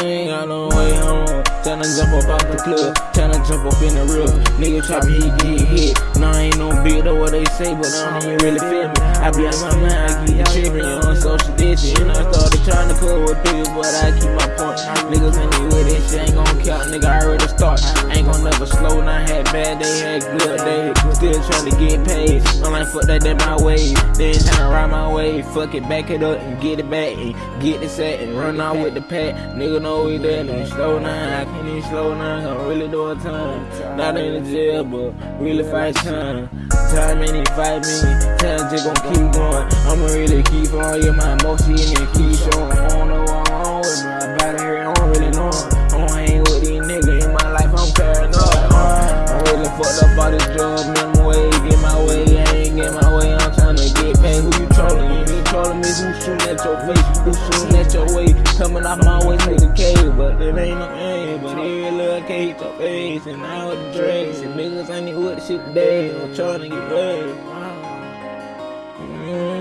got no way home. Tryna jump up out the club, tryna jump up in the roof. Nigga try hit, get hit. Nah, I ain't no big though what they say, but I don't even really feel me. I be out my mind, I keep the trippin', on social distance. And I started trying to cover with people, but I keep my point. Start. Ain't gon' never slow, now had bad day, had good day. Still trying to get paid. I'm like, fuck that, that my way. Then tryna ride my way. Fuck it, back it up and get it back. And get it set and run out with the pack. Nigga know we dead and slow now. I can't even slow now. I'm really doing time. Not in the jail, but really fight time. Time ain't fight me. Time just gon' keep going. I'ma really keep on. Yeah, my emotion and keep showing. Who shooting at your face? Who shooting at your way? Coming off my way to the cave, but it ain't no aim. But every little cage your face, and now with the drinks and niggas ain't with the shit today. I'm trying to get paid. Mm.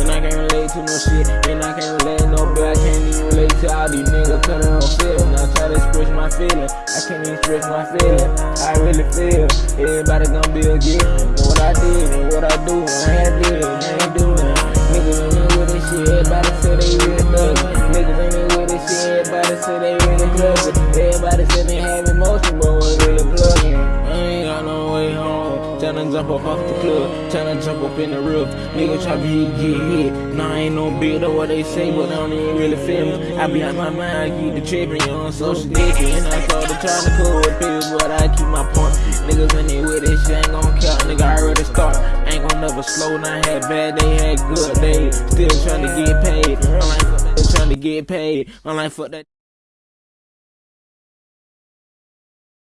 And I can't relate to no shit, and I can't relate to no but I can't even relate to all these niggas cause they don't feel me. I try to express my feelings, I can't even express my feelings. I really feel everybody gonna be a gift. And I did and what I do, I ain't did it, I ain't do nothing. Niggas ain't with this shit, everybody say they really thug. Niggas ain't with this shit, everybody say they really it. Everybody say they have emotion, but we really plugging. I ain't got no way home. Tryna jump up off the club, tryna jump up in the roof. Nigga try to get hit. Nah, I ain't no big though what they say, but I don't even really feel me. I be out my mind, I keep the trippin', on social media. And I started trying to cool with people, but I keep my point. Niggas in there with this shit ain't gon' nigga, I already start. Ain't gon' never slow, now had bad they had good days. Still trying to get paid. I'm like, trying to get paid. I'm like, fuck that.